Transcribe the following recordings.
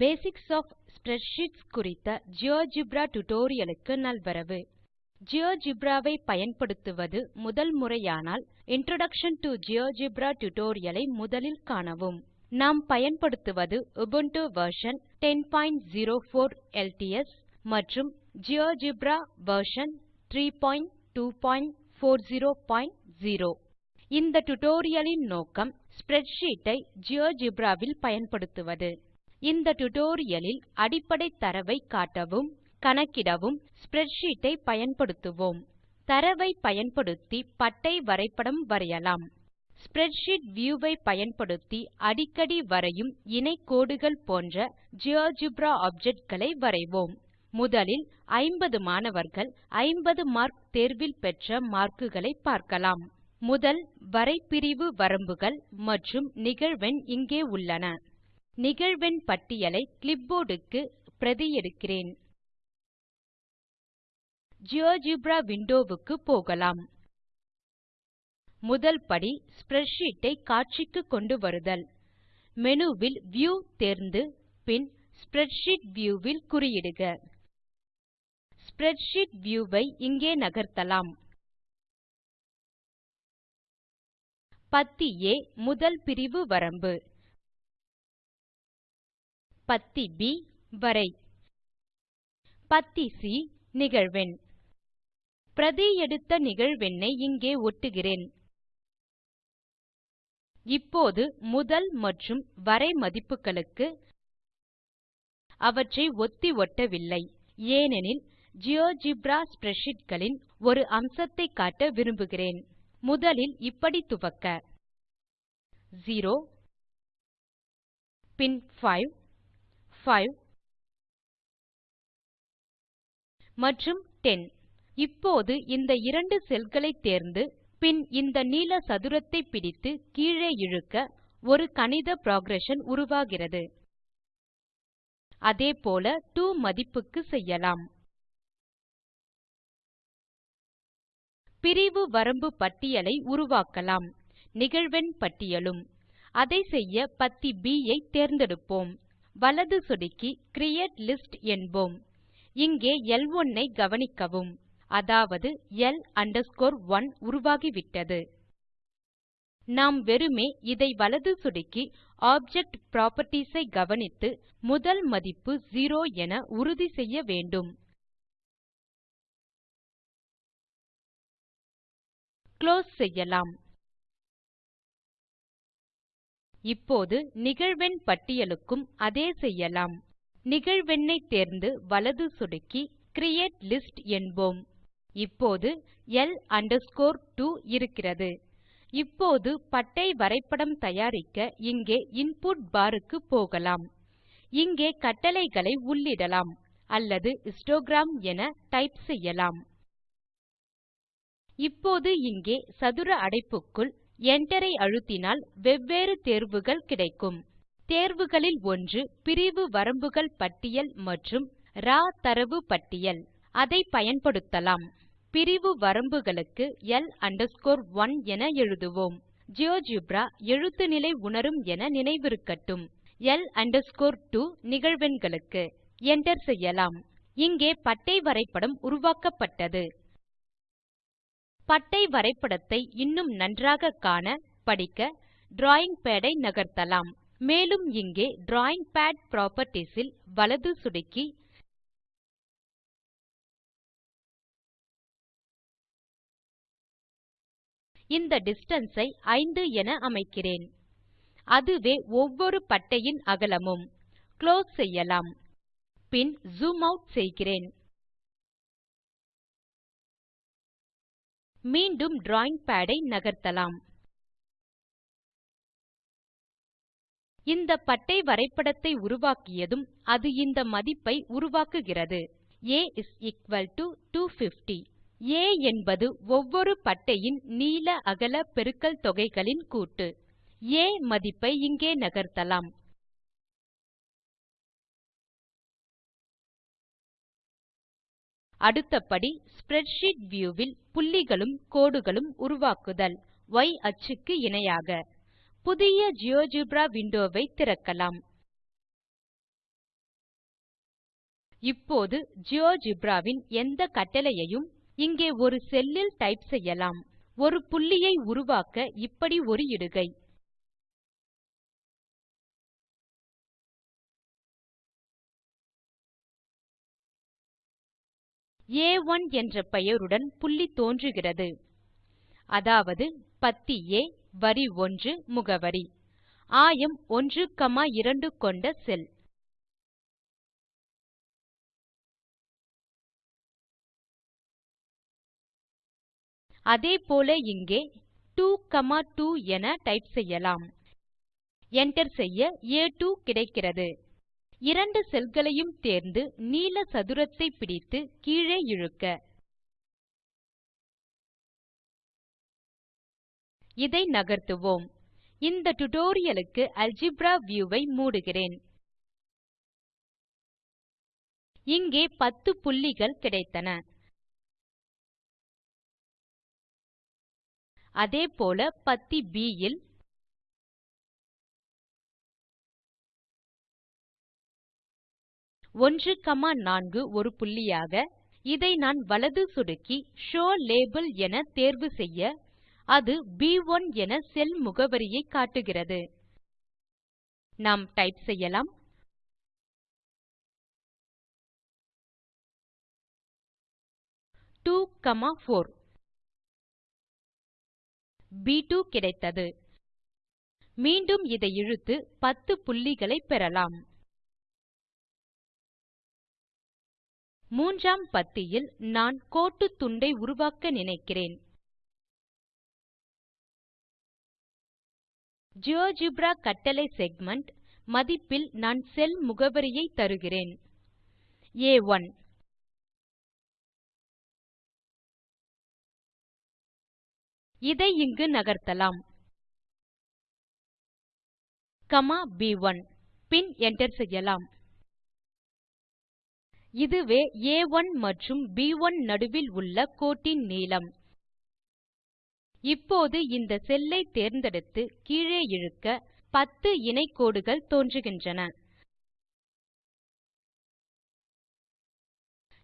Basics of spreadsheets குறித்த GeoGebra tutorial க்கு நல்வரவு. ஜியோஜெப்ரா ஐ பயன்படுத்துவது முதல் முறையானால் இன்ட்ரோடக்ஷன் டோ ஜியோஜெப்ரா டியூட்டோரியல் ஐ முதலில் காணவும். நாம் பயன்படுத்துவது உபுண்டு வெர்ஷன் 1004 எல்டிஎஸ் மற்றும் ஜியோஜெப்ரா வெர்ஷன் 32400 இந்த டியூட்டோரியல் லின் நோக்கம் ஸ்ப்ரெட்ஷீட் ஐ ஜியோஜெப்ரா வில் பயன்படுத்துவது. இந்த டுடோரியலில் அடிப்படை தரவை காட்டவும் கணக்கிடவும் ஸ்ப்ரெட்ஷீட் ஐ பயன்படுத்துவோம். தரவை பயன்படுத்தி பட்டை வரைபடம் வரையலாம். ஸ்ப்ரெட்ஷீட் வியூ ஐ பயன்படுத்தி அடிக்கடி வரையும் இணை கோடுகள் போன்ற ஜியோஜெப்ரா ஆப்ஜெக்ட் களை வரைவோம். முதலில் 50 மாணவர்கள் 50 மார்க் தேர்வில் பெற்ற மார்க்குகளை பார்க்கலாம். முதல் வரைபிரிவு வரம்புகள் மற்றும் நிகழ்வெண் இங்கே உள்ளன. நிகழ்வெண் பட்டியலை கிளிப்போர்ட் க்கு பிரதி எடுக்கிறேன் ஜியோஜெப்ரா விண்டோ போகலாம். முதல் படி ஸ்ப்ரெட்ஷீட் ஐ காட்சிக்கு கொண்டு வருதல். மேனு வில் வியூ தேர்ந்து பின் ஸ்ப்ரெட்ஷீட் வியூ வில் குறியிடுக. ஸ்ப்ரெட்ஷீட் வியூ ஐ இங்கே நகர்த்தலாம். பத்தி ஆ முதல் பிரிவு வரம்பு. பத்தி B வரை. பத்தி சி நிகழ்வெண். பிரதி எடுத்த நிகழ்வெண்ணை இங்கே ஒட்டுகிறேன். இப்போது முதல் மற்றும் வரை மதிப்புகளுக்கு அவற்றை ஒத்தி ஒட்டவில்லை. ஏனெனில் ஜியோஜெப்ரா ஸ்ப்ரெட்ஷீட் களின் ஒரு அம்சத்தை காட்ட விரும்புகிறேன். முதலில் இப்படி துவக்க. 0 பின் 5 5 மற்றும் 10 இப்போது இந்த இரண்டு செல் களை தேர்ந்து பின் இந்த நீல சதுரத்தை பிடித்து கீழே இழுக்க ஒரு கணித புரோகிரஷன் உருவாகிறது. அதே போல டோ மதிப்புக்கு செய்யலாம். பிரிவு வரம்பு பட்டியலை உருவாக்கலாம். நிகழ்வெண் பட்டியலும். அதை செய்ய பத்தி ப் ஐ தேர்ந்தெடுப்போம். வலது சொடுக்கி கிரியேட் லிஸ்ட் என்போம். இங்கே L1 ஐ கவனிக்கவும். அதாவது L 1 உருவாகிவிட்டது. நாம் வெறுமே இதை வலது சொடுக்கி ஆப்ஜெக்ட் புராப்பர்ட்டீஸ் ஐ கவனித்து முதல் மதிப்பு 0 என உறுதி செய்ய வேண்டும். குளோஸ் செய்யலாம். இப்போது நிகழ்வெண் பட்டியலுக்கும் அதே செய்யலாம். நிகழ்வெண்ணை தேர்ந்து வலது சொடுக்கி கிரியேட் லிஸ்ட் என்போம். இப்போது L 2 இருக்கிறது. இப்போது பட்டை வரைபடம் தயாரிக்க இங்கே இன்புட் பார் க்கு போகலாம். இங்கே கட்டளைகளை உள்ளிடலாம் அல்லது ஹிஸ்டோகிராம் என டைப் செய்யலாம். இப்போது இங்கே சதுர அடைப்புக்குள் Enter ஐ அழுத்தினால் வெவ்வேறு தேர்வுகள் கிடைக்கும். தேர்வுகளில் ஒன்று பிரிவு வரம்புகள் பட்டியல் மற்றும் ராவ் தரவு பட்டியல். அதை பயன்படுத்தலாம். பிரிவு வரம்புகளுக்கு L 1 என எழுதுவோம். ஜியோஜெப்ரா எழுத்து நிலை உணரும் என நினைவிருக்கட்டும். L 2 நிகழ்வெண்களுக்கு. Enter செய்யலாம். இங்கே பட்டை வரைபடம் உருவாக்கப்பட்டது. பட்டை வரைபடத்தை இன்னும் நன்றாக காண படிக்க டிராவிங் பாட் ஐ நகர்த்தலாம். மேலும் இங்கே டிராவிங் பாட் புராப்பர்ட்டீஸ் ல் வலது சொடுக்கி இந்த டிஸ்டன்ஸ் ஐ 5 என அமைக்கிறேன். அதுவே ஒவ்வொரு பட்டையின் அகலமும். குளோஸ் செய்யலாம். பின் ஜூம் ஆட் செய்கிறேன். மீண்டும் டிராவிங் பாட் ஐ நகர்த்தலாம். இந்த பட்டை வரைபடத்தை உருவாக்கியதும் அது இந்த மதிப்பை உருவாக்குகிறது. ஆ 250 ஆ என்பது ஒவ்வொரு பட்டையின் நீள அகல பெருக்கல் தொகைகளின் கூட்டு. ஆ மதிப்பை இங்கே நகர்த்தலாம். அடுத்த படி ஸ்ப்ரெட்ஷீட் வியூ வில் புள்ளிகளும் கோடுகளும் உருவாக்குதல். Y அச்சுக்கு இணையாக. புதிய ஜியோஜெப்ரா விண்டோ வை திறக்கலாம். இப்போது ஜியோஜெப்ரா வின் எந்த கட்டளையையும் இங்கே ஒரு செல்லில் டைப் செய்யலாம். ஒரு புள்ளியை உருவாக்க இப்படி ஒரு இடுகை. A1 என்ற பெயருடன் புள்ளி தோன்றுகிறது. அதாவது பத்தி A வரி 1 முகவரி. ஆயம் 12 கொண்ட செல். அதே போல இங்கே 2 2 என டைப் செய்யலாம். Enter செய்ய ஆ2 கிடைக்கிறது. இரண்டு செல்களையும் தேர்ந்து நீல சதுரத்தை பிடித்து கீழே இழுக்க. இதை நகர்த்துவோம். இந்த டுடோரியலுக்கு அல்ஜிப்ரா அல்ஜெப்ரா வியூ ஐ மூடுகிறேன். இங்கே 10 புள்ளிகள் கிடைத்தன. அதேபோல பத்தி ப் யில் 1,4 ஒரு புள்ளியாக இதை நான் வலது சொடுக்கி ஷோ லேபிள் என தேர்வு செய்ய அது ப்1 என செல் முகவரியை காட்டுகிறது. நாம் டைப் செய்யலாம். Two comma four. B2 கிடைத்தது. மீண்டும் இதை இழுத்து 10 புள்ளிகளை பெறலாம். மூன்றாம் பத்தியில் நான் கோட்டுத் துண்டை உருவாக்க நினைக்கிறேன். ஜியோஜெப்ரா கட்டளை செக்மென்ட் மதிப்பில் நான் செல் முகவரியை தருகிறேன். ஆ1 இதை இங்கு நகர்த்தலாம். காமா ப்1 பின் enter செய்யலாம். இதுவே ஆ1 மற்றும் ப்1 நடுவில் உள்ள கோட்டின் நீளம். இப்போது இந்த செல் ஐ தேர்ந்தெடுத்து கீழே இழுக்க 10 இணை கோடுகள் தோன்றுகின்றன.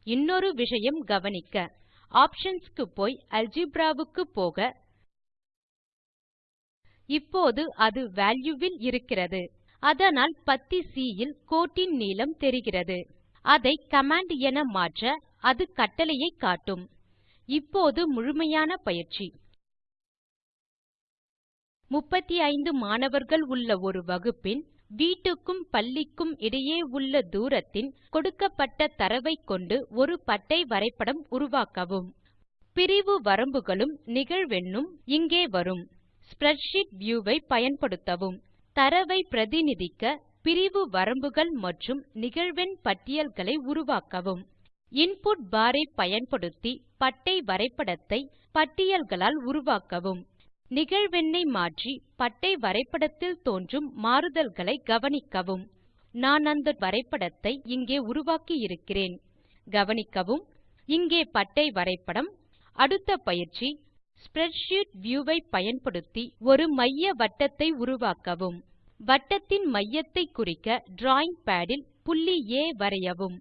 இன்னொரு விஷயம் கவனிக்க. ஆப்ஷன்ஸ் க்கு போய் அல்ஜெப்ரா க்கு போக. இப்போது அது வால்யூ வில் இருக்கிறது. அதனால் பத்தி சி ல் கோட்டின் நீளம் தெரிகிறது. அதை கமாண்ட் என மாற்ற அது கட்டளையை காட்டும். இப்போது முழுமையான பயிற்சி. 35 மாணவர்கள் உள்ள ஒரு வகுப்பின் வீட்டுக்கும் பள்ளிக்கும் இடையே உள்ள தூரத்தின் கொடுக்கப்பட்ட தரவைக் கொண்டு ஒரு பட்டை வரைபடம் உருவாக்கவும். பிரிவு வரம்புகளும் நிகழ்வெண்ணும் இங்கே வரும். ஸ்ப்ரெட்ஷீட் வியூ ஐ பயன்படுத்தவும். தரவை பிரதிநிதிக்க பிரிவு வரம்புகள் மற்றும் நிகழ்வெண் பட்டியல்களை உருவாக்கவும். இன்புட் பார் ஐ பயன்படுத்தி பட்டை வரைபடத்தை பட்டியல்களால் உருவாக்கவும். நிகழ்வெண்ணை மாற்றி பட்டை வரைபடத்தில் தோன்றும் மாறுதல்களை கவனிக்கவும். நான் அந்த வரைபடத்தை இங்கே உருவாக்கி இருக்கிறேன் கவனிக்கவும். இங்கே பட்டை வரைபடம். அடுத்த பயிற்சி. ஸ்ப்ரெட்ஷீட் வியூ ஐ பயன்படுத்தி ஒரு மைய வட்டத்தை உருவாக்கவும். வட்டத்தின் மையத்தை குறிக்க டிராவிங் பாட் புள்ளி ஆ வரையவும்.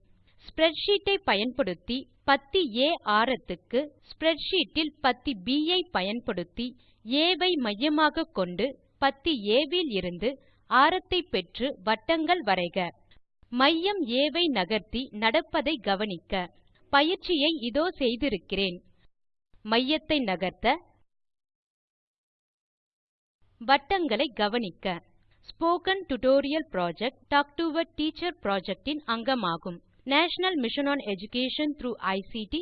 ஸ்ப்ரெட்ஷீட் ஐ பயன்படுத்தி பத்தி ஆ ஆரத்துக்கு ஸ்ப்ரெட்ஷீட் ல் பத்தி ப் ஐ பயன்படுத்தி ஆ ஐ மையமாக கொண்டு பத்தி ஆ விலிருந்து ஆரத்தை பெற்று வட்டங்கள் வரைக. மையம் ஆ நகர்த்தி நடப்பதை கவனிக்க பயிற்சியை இதோ செய்திருக்கிறேன். மையத்தை நகர்த்த வட்டங்களை கவனிக்க spoken tutorial project talk to a teacher project இன் அங்கமாகும். National mission on education through ICT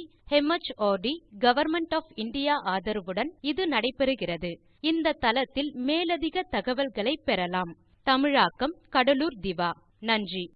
mart government of India ஆதரவுடன் இது நடைபெறுகிறது. இந்த தளத்தில் மேலதிக தகவல்களை பெறலாம். தமிழாக்கம் கடலூர் திவா. நன்றி.